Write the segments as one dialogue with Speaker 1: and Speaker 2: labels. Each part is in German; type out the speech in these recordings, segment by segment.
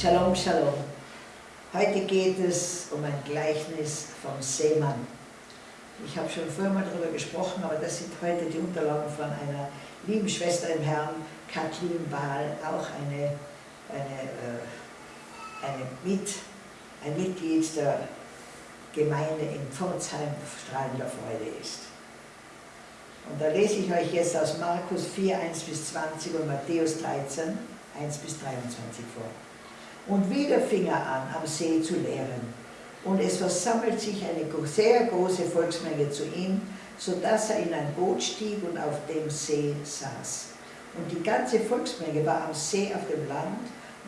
Speaker 1: Shalom, Shalom. Heute geht es um ein Gleichnis vom Seemann. Ich habe schon vorher mal darüber gesprochen, aber das sind heute die Unterlagen von einer lieben Schwester im Herrn, Kathleen Bahl, auch eine, eine, äh, eine Mit, ein Mitglied der Gemeinde in Pforzheim strahlender Freude ist. Und da lese ich euch jetzt aus Markus 4, 1 bis 20 und Matthäus 13, 1 bis 23 vor. Und wieder fing er an, am See zu lehren. Und es versammelt sich eine sehr große Volksmenge zu ihm, sodass er in ein Boot stieg und auf dem See saß. Und die ganze Volksmenge war am See auf dem Land,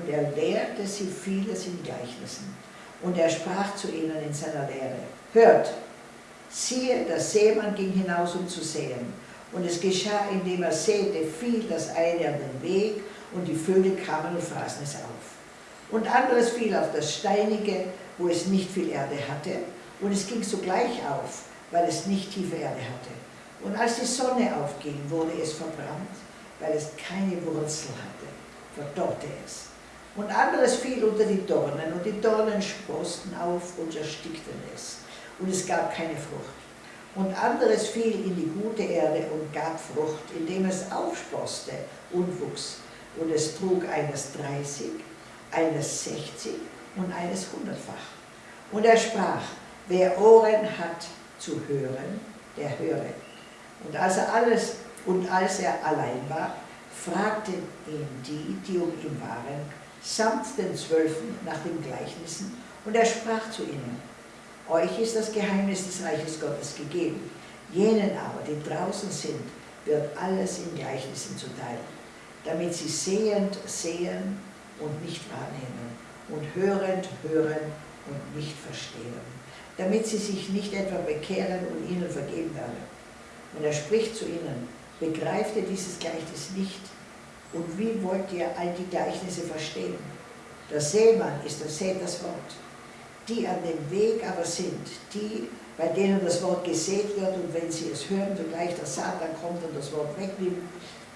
Speaker 1: und er lehrte sie vieles in Gleichnissen. Und er sprach zu ihnen in seiner Lehre, hört, siehe, der Seemann ging hinaus, um zu säen. Und es geschah, indem er säte, fiel das eine an den Weg, und die Vögel kamen und fraßen es auf und anderes fiel auf das Steinige, wo es nicht viel Erde hatte, und es ging sogleich auf, weil es nicht tiefe Erde hatte. Und als die Sonne aufging, wurde es verbrannt, weil es keine Wurzel hatte, verdorrte es. Und anderes fiel unter die Dornen, und die Dornen sprosten auf und erstickten es, und es gab keine Frucht. Und anderes fiel in die gute Erde und gab Frucht, indem es aufsproste und wuchs. Und es trug eines dreißig, eines 60 und eines hundertfach. Und er sprach, wer Ohren hat zu hören, der höre. Und als er alles und als er allein war, fragten ihn die, die um ihn waren, samt den Zwölfen nach den Gleichnissen, und er sprach zu ihnen, euch ist das Geheimnis des Reiches Gottes gegeben, jenen aber, die draußen sind, wird alles in Gleichnissen zuteil, damit sie sehend sehen und nicht wahrnehmen und hörend hören und nicht verstehen, damit sie sich nicht etwa bekehren und ihnen vergeben werde. Und er spricht zu ihnen, begreift ihr dieses Gleichnis nicht? Und wie wollt ihr all die Gleichnisse verstehen? Der Seemann ist der Sät das Wort. Die an dem Weg aber sind, die, bei denen das Wort gesät wird und wenn sie es hören, sogleich der Satan kommt und das Wort wegnimmt,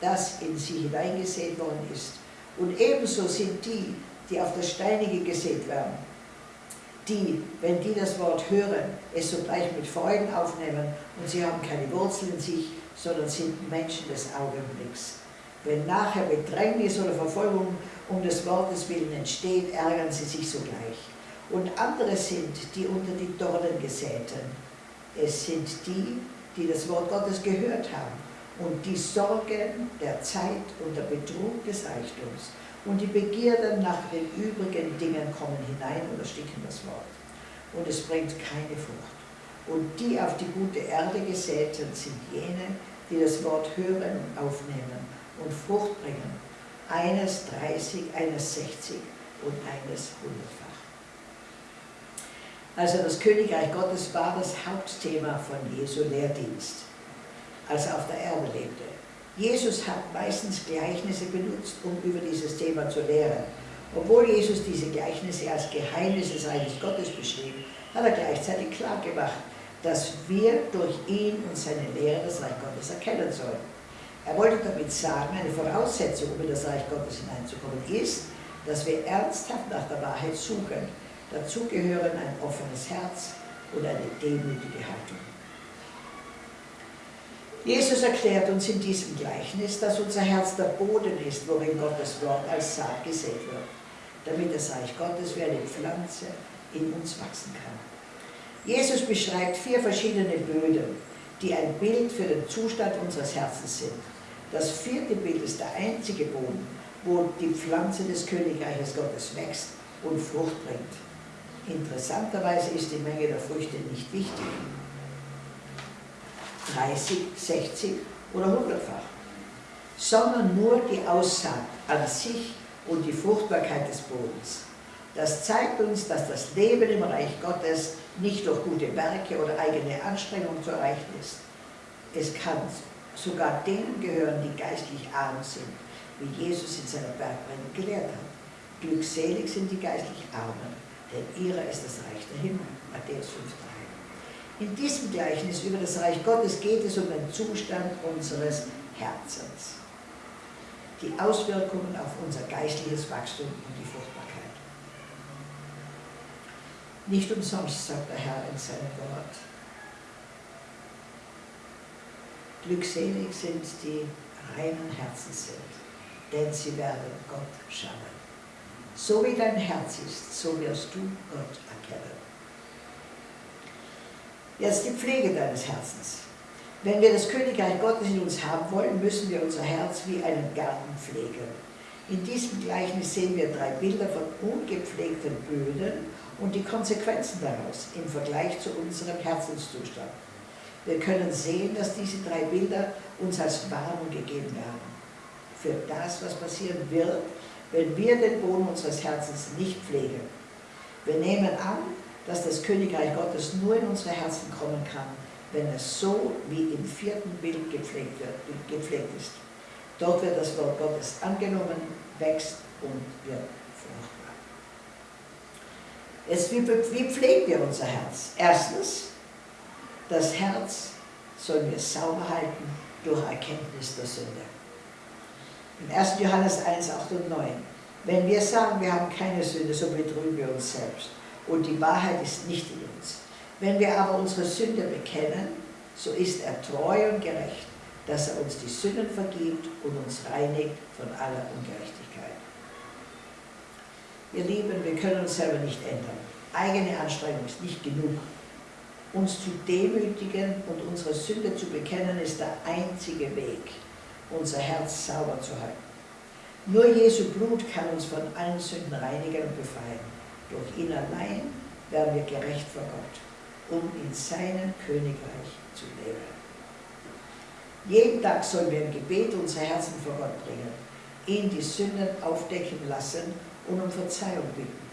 Speaker 1: das in sie hineingesät worden ist. Und ebenso sind die, die auf das Steinige gesät werden, die, wenn die das Wort hören, es sogleich mit Freuden aufnehmen und sie haben keine Wurzeln in sich, sondern sind Menschen des Augenblicks. Wenn nachher Bedrängnis oder Verfolgung um des Wortes willen entsteht, ärgern sie sich sogleich. Und andere sind die unter die Dornen gesäten. Es sind die, die das Wort Gottes gehört haben und die Sorgen der Zeit und der Betrug des Reichtums und die Begierden nach den übrigen Dingen kommen hinein und ersticken das Wort. Und es bringt keine Frucht. Und die auf die gute Erde gesäten sind jene, die das Wort hören und aufnehmen und Frucht bringen. Eines 30, eines 60 und eines hundertfach. Also das Königreich Gottes war das Hauptthema von Jesu Lehrdienst als er auf der Erde lebte. Jesus hat meistens Gleichnisse benutzt, um über dieses Thema zu lehren. Obwohl Jesus diese Gleichnisse als Geheimnisse des Reiches Gottes beschrieb, hat er gleichzeitig klar gemacht, dass wir durch ihn und seine Lehre das Reich Gottes erkennen sollen. Er wollte damit sagen, eine Voraussetzung, um in das Reich Gottes hineinzukommen, ist, dass wir ernsthaft nach der Wahrheit suchen. Dazu gehören ein offenes Herz und eine demütige Haltung. Jesus erklärt uns in diesem Gleichnis, dass unser Herz der Boden ist, worin Gottes Wort als Saat gesät wird, damit das Reich Gottes wie eine Pflanze in uns wachsen kann. Jesus beschreibt vier verschiedene Böden, die ein Bild für den Zustand unseres Herzens sind. Das vierte Bild ist der einzige Boden, wo die Pflanze des Königreiches Gottes wächst und Frucht bringt. Interessanterweise ist die Menge der Früchte nicht wichtig. 30, 60 oder 100-fach, sondern nur die Aussaat an sich und die Fruchtbarkeit des Bodens. Das zeigt uns, dass das Leben im Reich Gottes nicht durch gute Werke oder eigene Anstrengung zu erreichen ist. Es kann sogar denen gehören, die geistlich arm sind, wie Jesus in seiner Bergpredigt gelehrt hat. Glückselig sind die geistlich Armen, denn ihrer ist das Reich der Himmel. Matthäus 5, in diesem Gleichnis über das Reich Gottes geht es um den Zustand unseres Herzens, die Auswirkungen auf unser geistliches Wachstum und die Fruchtbarkeit. Nicht umsonst sagt der Herr in seinem Wort. Glückselig sind die reinen Herzens sind, denn sie werden Gott schauen. So wie dein Herz ist, so wirst du Gott erkennen. Jetzt die Pflege deines Herzens. Wenn wir das Königreich Gottes in uns haben wollen, müssen wir unser Herz wie einen Garten pflegen. In diesem Gleichnis sehen wir drei Bilder von ungepflegten Böden und die Konsequenzen daraus im Vergleich zu unserem Herzenszustand. Wir können sehen, dass diese drei Bilder uns als Warnung gegeben werden für das, was passieren wird, wenn wir den Boden unseres Herzens nicht pflegen. Wir nehmen an, dass das Königreich Gottes nur in unsere Herzen kommen kann, wenn es so wie im vierten Bild gepflegt, wird, gepflegt ist. Dort wird das Wort Gottes angenommen, wächst und wird fruchtbar. Jetzt, wie, wie pflegen wir unser Herz? Erstens, das Herz sollen wir sauber halten durch Erkenntnis der Sünde. In 1. Johannes 1, 8 und 9. Wenn wir sagen, wir haben keine Sünde, so betrügen wir uns selbst. Und die Wahrheit ist nicht in uns. Wenn wir aber unsere Sünde bekennen, so ist er treu und gerecht, dass er uns die Sünden vergibt und uns reinigt von aller Ungerechtigkeit. Ihr Lieben, wir können uns selber nicht ändern. Eigene Anstrengung ist nicht genug. Uns zu demütigen und unsere Sünde zu bekennen, ist der einzige Weg, unser Herz sauber zu halten. Nur Jesu Blut kann uns von allen Sünden reinigen und befreien. Ihn allein werden wir gerecht vor Gott um in seinem Königreich zu leben. Jeden Tag sollen wir im Gebet unsere Herzen vor Gott bringen, ihn die Sünden aufdecken lassen und um Verzeihung bitten.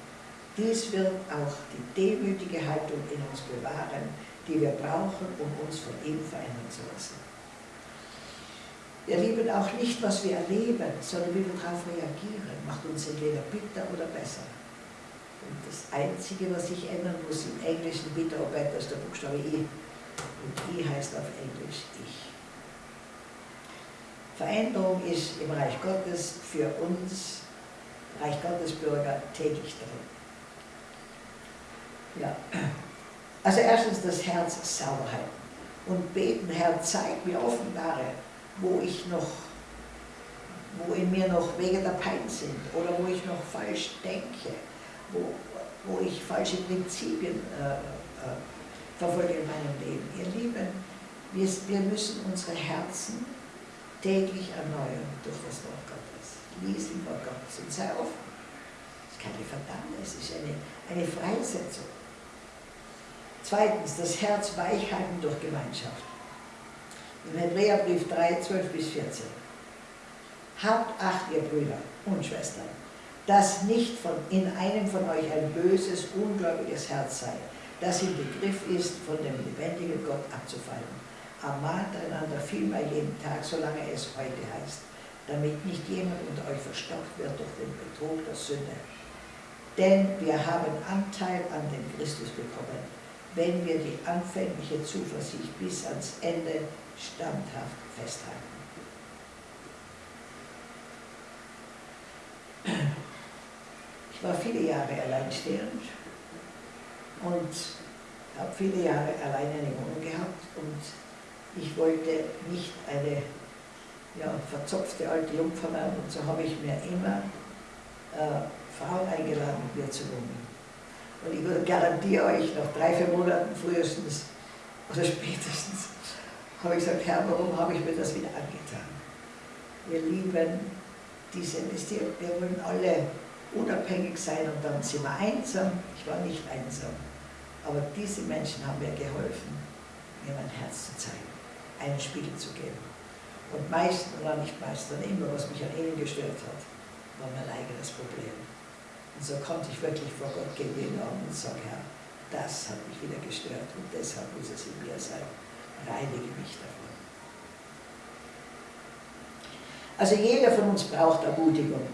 Speaker 1: Dies wird auch die demütige Haltung in uns bewahren, die wir brauchen, um uns von ihm verändern zu lassen. Wir lieben auch nicht, was wir erleben, sondern wie wir darauf reagieren, macht uns entweder bitter oder besser. Und das Einzige, was sich ändern muss im Englischen, bitte better, ist der Buchstabe I. Und I heißt auf Englisch Ich. Veränderung ist im Reich Gottes für uns, Reich Gottes Bürger, täglich drin. Ja. Also erstens das Herz sauber halten und beten, Herr, zeig mir, offenbare, wo ich noch, wo in mir noch Wege der Pein sind oder wo ich noch falsch denke wo, wo ich falsche Prinzipien äh, äh, verfolge in meinem Leben. Ihr Lieben, wir, wir müssen unsere Herzen täglich erneuern durch das Wort Gottes. Lies im Wort Gottes und sei offen. Es ist keine Verdammnis, es ist eine, eine Freisetzung. Zweitens, das Herz weichhalten durch Gemeinschaft. Im Hebräerbrief 3, 12 bis 14. Habt Acht, ihr Brüder und Schwestern, dass nicht von, in einem von euch ein böses, ungläubiges Herz sei, das im Begriff ist, von dem lebendigen Gott abzufallen. Ermahnt einander vielmehr jeden Tag, solange es heute heißt, damit nicht jemand unter euch verstockt wird durch den Betrug der Sünde. Denn wir haben Anteil an dem Christus bekommen, wenn wir die anfängliche Zuversicht bis ans Ende standhaft festhalten. Ich war viele Jahre alleinstehend und habe viele Jahre alleine eine Wohnung gehabt und ich wollte nicht eine ja, verzopfte alte Jungfer werden und so habe ich mir immer äh, Frauen eingeladen, mit mir zu wohnen. Und ich garantiere euch, nach drei, vier Monaten frühestens oder spätestens habe ich gesagt, Herr, warum habe ich mir das wieder angetan? Wir lieben diese wir wollen alle unabhängig sein und dann sind wir einsam. Ich war nicht einsam. Aber diese Menschen haben mir geholfen, mir mein Herz zu zeigen, einen Spiegel zu geben. Und meistens, oder nicht meistens, immer, was mich an ihnen gestört hat, war mein eigenes Problem. Und so konnte ich wirklich vor Gott gehen und sagen, Herr, das hat mich wieder gestört und deshalb muss es in mir sein. Reinige mich davon. Also jeder von uns braucht Ermutigung.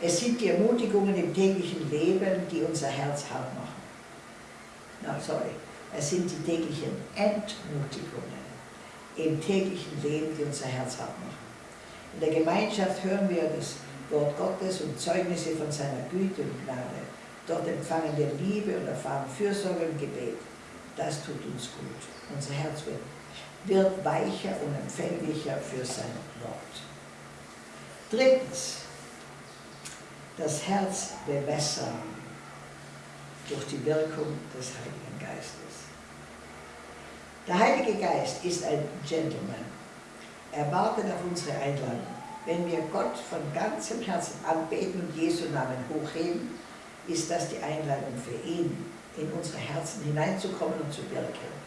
Speaker 1: Es sind die Ermutigungen im täglichen Leben, die unser Herz hart machen. No, sorry. Es sind die täglichen Entmutigungen im täglichen Leben, die unser Herz hart machen. In der Gemeinschaft hören wir das Wort Gottes und Zeugnisse von seiner Güte und Gnade. Dort empfangen wir Liebe und erfahren Fürsorge und Gebet. Das tut uns gut. Unser Herz wird, wird weicher und empfänglicher für sein Wort. Drittens, das Herz bewässern durch die Wirkung des Heiligen Geistes. Der Heilige Geist ist ein Gentleman. Er wartet auf unsere Einladung. Wenn wir Gott von ganzem Herzen anbeten und Jesu Namen hochheben, ist das die Einladung für ihn, in unsere Herzen hineinzukommen und zu wirken.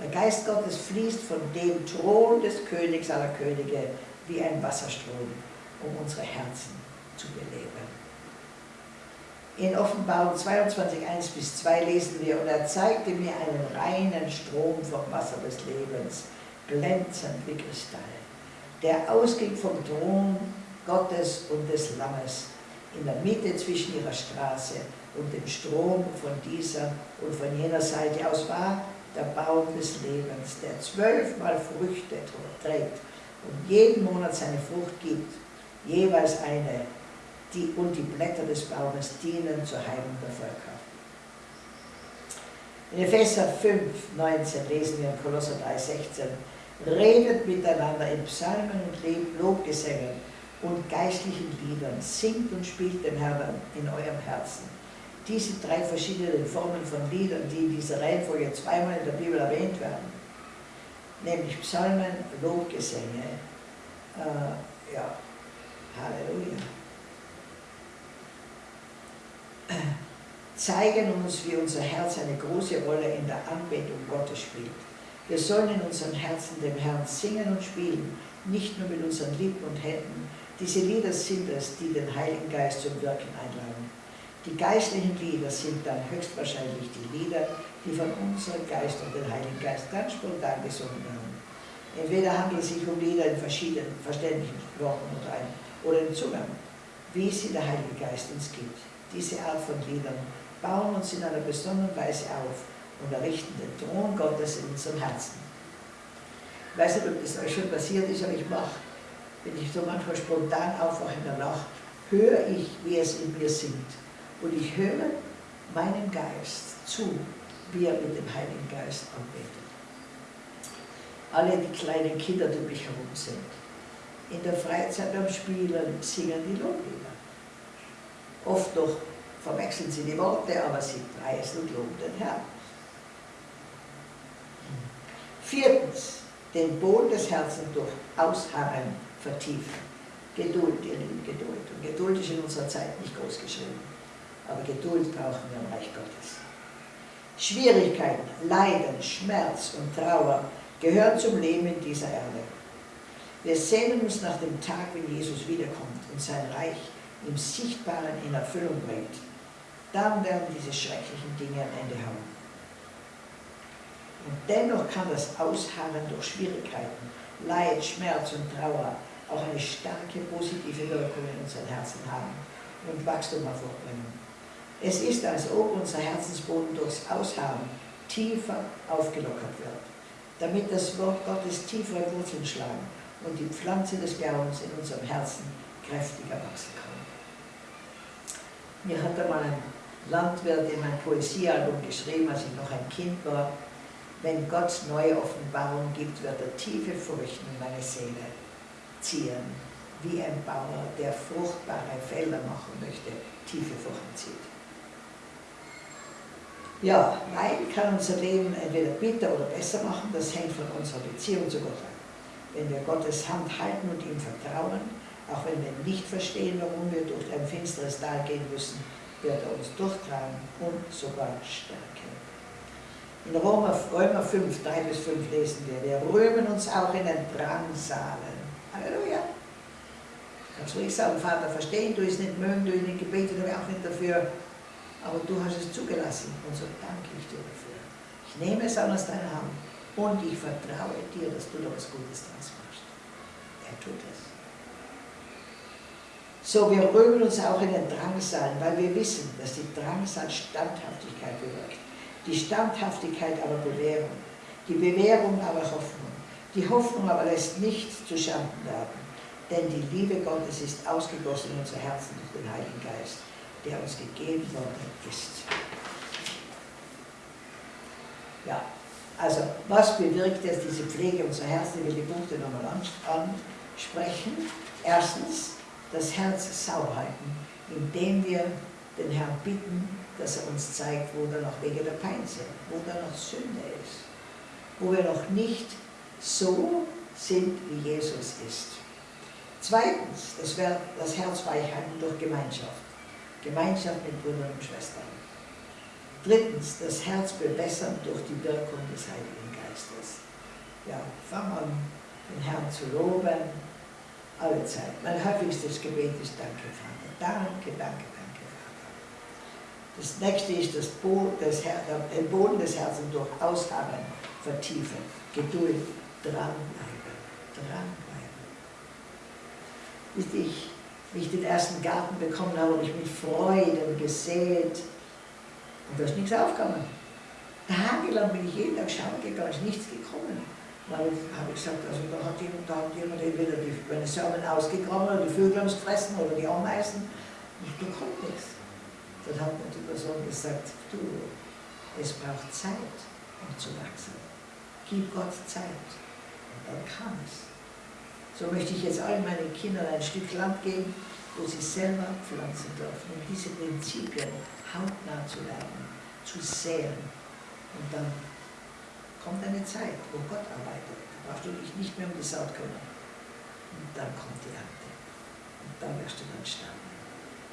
Speaker 1: Der Geist Gottes fließt von dem Thron des Königs aller Könige wie ein Wasserstrom, um unsere Herzen zu beleben. In Offenbarung 22, 1 bis 2 lesen wir, und er zeigte mir einen reinen Strom vom Wasser des Lebens, glänzend wie Kristall, der ausging vom Thron Gottes und des Lammes in der Mitte zwischen ihrer Straße und dem Strom von dieser und von jener Seite aus war der Baum des Lebens, der zwölfmal Früchte trägt und jeden Monat seine Frucht gibt, jeweils eine, die, und die Blätter des Baumes dienen zur Heilung der Völker. In Epheser 5, 19 lesen wir in Kolosser 3, 16, redet miteinander in Psalmen und Lobgesängen und geistlichen Liedern. Singt und spielt dem Herrn in eurem Herzen. Diese drei verschiedenen Formen von Liedern, die in dieser Reihenfolge zweimal in der Bibel erwähnt werden, nämlich Psalmen, Lobgesänge, äh, ja, Halleluja, zeigen uns, wie unser Herz eine große Rolle in der Anbetung Gottes spielt. Wir sollen in unseren Herzen dem Herrn singen und spielen, nicht nur mit unseren Lippen und Händen, diese Lieder sind es, die den Heiligen Geist zum Wirken einladen. Die geistlichen Lieder sind dann höchstwahrscheinlich die Lieder, die von unserem Geist und dem Heiligen Geist ganz spontan gesungen werden. Entweder handelt es sich um Lieder in verschiedenen verständlichen Worten oder, im Zugang, wie sie der Heilige Geist uns gibt. Diese Art von Liedern bauen uns in einer besonderen Weise auf und errichten den Thron Gottes in unserem Herzen. Ich weiß nicht, ob das euch schon passiert ist, aber ich mache wenn ich so manchmal spontan aufwache in der Nacht, höre ich, wie es in mir singt. Und ich höre meinem Geist zu, wie er mit dem Heiligen Geist anbetet. Alle die kleinen Kinder, die um mich herum sind. In der Freizeit beim Spielen singen die Loblieder. Oft noch verwechseln sie die Worte, aber sie preisen und loben den Herrn. Viertens, den Boden des Herzens durch Ausharren vertiefen. Geduld, ihr Lieben, Geduld. Und Geduld ist in unserer Zeit nicht groß geschrieben. Aber Geduld brauchen wir im Reich Gottes. Schwierigkeiten, Leiden, Schmerz und Trauer gehören zum Leben in dieser Erde. Wir sehnen uns nach dem Tag, wenn Jesus wiederkommt und sein Reich im Sichtbaren in Erfüllung bringt. Dann werden diese schrecklichen Dinge am Ende haben. Und dennoch kann das Ausharren durch Schwierigkeiten, Leid, Schmerz und Trauer auch eine starke positive Wirkung in unseren Herzen haben und Wachstum hervorbringen. Es ist, als ob unser Herzensboden durchs Aushaben tiefer aufgelockert wird, damit das Wort Gottes tiefere Wurzeln schlagen und die Pflanze des Glaubens in unserem Herzen kräftiger wachsen kann. Mir hat einmal ein Landwirt in mein Poesiealbum geschrieben, als ich noch ein Kind war, wenn Gott neue Offenbarungen gibt, wird er tiefe Furchten in meine Seele ziehen, wie ein Bauer, der fruchtbare Felder machen möchte, tiefe Furchen zieht. Ja, Leiden kann unser Leben entweder bitter oder besser machen, das hängt von unserer Beziehung zu Gott ab. Wenn wir Gottes Hand halten und ihm vertrauen, auch wenn wir nicht verstehen, warum wir durch ein finsteres Tal gehen müssen, wird er uns durchtragen und sogar stärken. In Römer, Römer 5, 3 bis 5 lesen wir, wir rühmen uns auch in den Drangsalen Halleluja. Kannst ruhig sagen, Vater, verstehen du es nicht, mögen du es nicht, habe ich auch nicht dafür, aber du hast es zugelassen und so danke ich dir dafür. Ich nehme es an aus deiner Hand und ich vertraue dir, dass du da was Gutes draus machst. Er tut es. So, wir rühmen uns auch in den Drangsal, weil wir wissen, dass die Drangsal Standhaftigkeit bewirkt. Die Standhaftigkeit aber Bewährung. Die Bewährung aber Hoffnung. Die Hoffnung aber lässt nichts zu Schanden werden, denn die Liebe Gottes ist ausgegossen in unser Herzen durch den Heiligen Geist, der uns gegeben worden ist. Ja, also was bewirkt jetzt diese Pflege unserer Herzen? Ich will die Punkte nochmal ansprechen. Erstens, das Herz sauber halten, indem wir den Herrn bitten, dass er uns zeigt, wo da noch Wege der Pein sind, wo da noch Sünde ist, wo wir noch nicht so sind, wie Jesus ist. Zweitens, das, das Herz weichhalten durch Gemeinschaft. Gemeinschaft mit Brüdern und Schwestern. Drittens, das Herz bewässern durch die Wirkung des Heiligen Geistes. Ja, fang an, den Herrn zu loben, alle Zeit. Mein häufigstes Gebet ist Danke, Vater. Danke, danke, danke, Vater. Das nächste ist das Boden des, den Boden des Herzens durch Ausharren vertiefen. Geduld, dranbleiben, dranbleiben. Wisst ich, wie ich den ersten Garten bekommen habe, habe ich mit Freuden gesät und da ist nichts aufgekommen. Tagelang bin ich jeden Tag schauen gegangen, ist nichts gekommen. Habe ich gesagt, also da hat jemand, da hat jemand entweder die, Samen ausgegraben oder die Vögel haben es gefressen oder die Ameisen. Und da kommt nichts. Dann hat mir die Person gesagt, du, es braucht Zeit, um zu wachsen. Gib Gott Zeit. Und dann kann es. So möchte ich jetzt allen meinen Kindern ein Stück Land geben, wo sie selber pflanzen dürfen, um diese Prinzipien hautnah zu lernen, zu sehen. Und dann kommt eine Zeit, wo Gott arbeitet. Da brauchst du dich nicht mehr um die Saat kümmern. Und dann kommt die Ernte. Und dann wirst du dann sterben.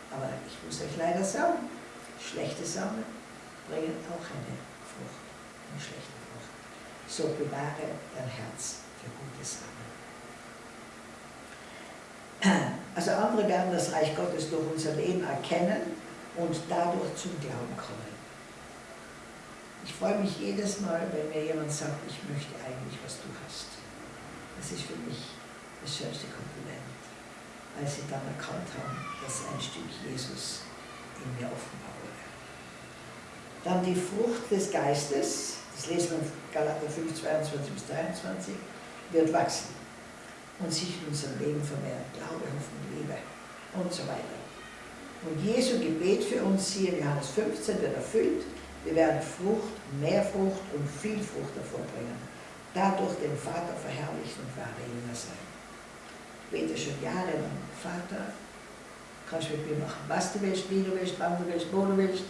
Speaker 1: Aber ich muss euch leider sagen, schlechte Samen bringen auch eine Frucht, eine schlechte Frucht. So bewahre dein Herz für gute Samen. Also andere werden das Reich Gottes durch unser Leben erkennen und dadurch zum Glauben kommen. Ich freue mich jedes Mal, wenn mir jemand sagt, ich möchte eigentlich, was du hast. Das ist für mich das schönste Kompliment, als sie dann erkannt haben, dass ein Stück Jesus in mir offenbar wurde. Dann die Frucht des Geistes, das lesen wir in Galater 5, 22 bis 23, wird wachsen und sich in unserem Leben vermehren. Glaube, Hoffnung, Liebe und so weiter. Und Jesu Gebet für uns hier in Johannes 15 wird erfüllt. Wir werden Frucht, mehr Frucht und viel Frucht hervorbringen. Dadurch den Vater verherrlichen und wahre Jünger sein. Ich bete schon jahrelang, Vater, kannst mit mir machen, was du willst, wie du willst, wann du willst, wo du willst,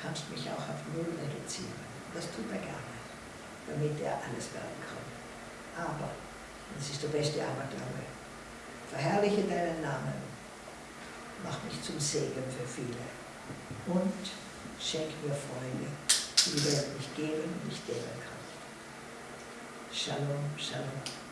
Speaker 1: kannst mich auch auf Null reduzieren. Das tut er gerne, damit er alles werden kann. Aber das ist der beste Aberglaube. Verherrliche deinen Namen. Mach mich zum Segen für viele. Und schenk mir Freunde, die die Welt nicht geben nicht geben kann. Shalom, Shalom.